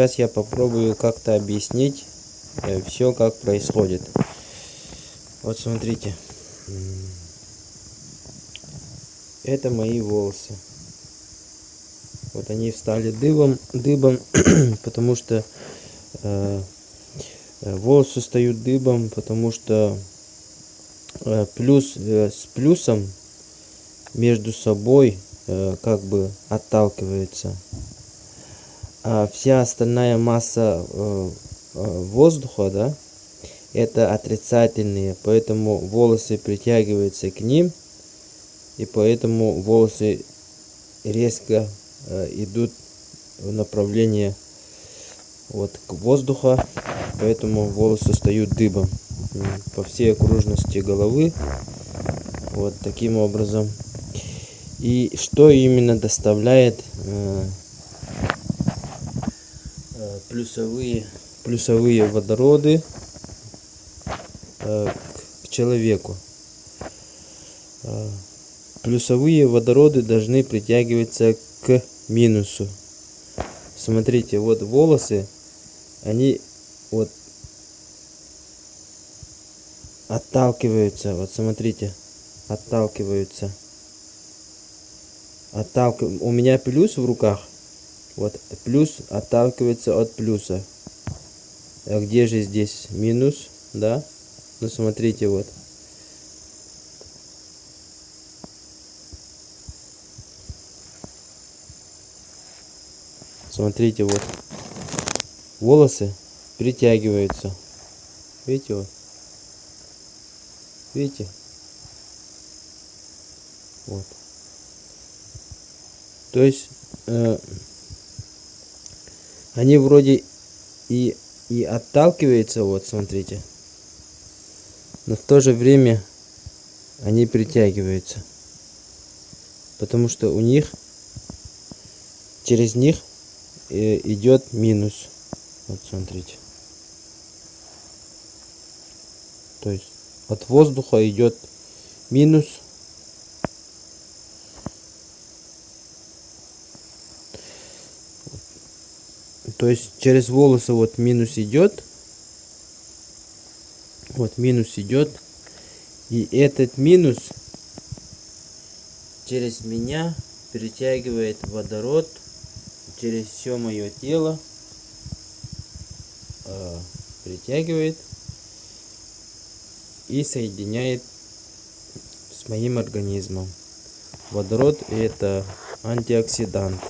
сейчас я попробую как-то объяснить э, все, как происходит. Вот смотрите. Это мои волосы. Вот они встали дыбом, дыбом потому что э, э, волосы встают дыбом, потому что э, плюс э, с плюсом между собой э, как бы отталкивается. А вся остальная масса э, э, воздуха, да, это отрицательные, поэтому волосы притягиваются к ним, и поэтому волосы резко э, идут в направлении вот к воздуху, поэтому волосы встают дыбом по всей окружности головы, вот таким образом. И что именно доставляет э, плюсовые плюсовые водороды Э, к человеку. Э, плюсовые водороды должны притягиваться к минусу. Смотрите, вот волосы, они вот отталкиваются. Вот смотрите, отталкиваются. Отталк... У меня плюс в руках. Вот плюс отталкивается от плюса. А где же здесь минус? Да? Ну смотрите вот. Смотрите вот. Волосы притягиваются. Видите вот. Видите? Вот. То есть э, они вроде и и отталкиваются, вот смотрите. Но в то же время они притягиваются. Потому что у них через них э, идет минус. Вот смотрите. То есть от воздуха идет минус то есть через волосы вот минус идет. Вот минус идет. И этот минус через меня перетягивает водород через все мое тело э, притягивает и соединяет с моим организмом. Водород это антиоксидант